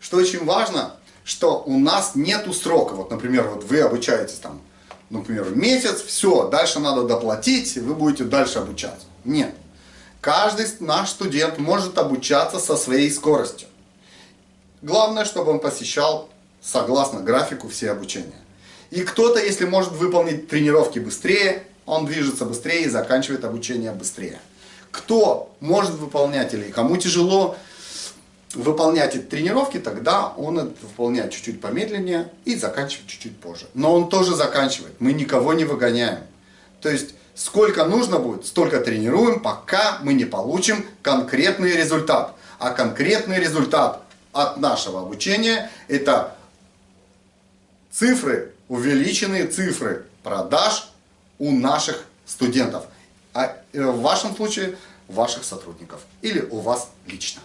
что очень важно, что у нас нету срока. Вот, например, вот вы обучаетесь там, например, месяц, все, дальше надо доплатить, вы будете дальше обучаться. Нет. Каждый наш студент может обучаться со своей скоростью. Главное, чтобы он посещал согласно графику все обучения. И кто-то, если может выполнить тренировки быстрее, он движется быстрее и заканчивает обучение быстрее. Кто может выполнять или кому тяжело выполнять эти тренировки, тогда он это выполняет чуть-чуть помедленнее и заканчивает чуть-чуть позже. Но он тоже заканчивает, мы никого не выгоняем. То есть, сколько нужно будет, столько тренируем, пока мы не получим конкретный результат. А конкретный результат от нашего обучения это цифры, увеличенные цифры продаж у наших студентов. А э, в вашем случае ваших сотрудников или у вас лично.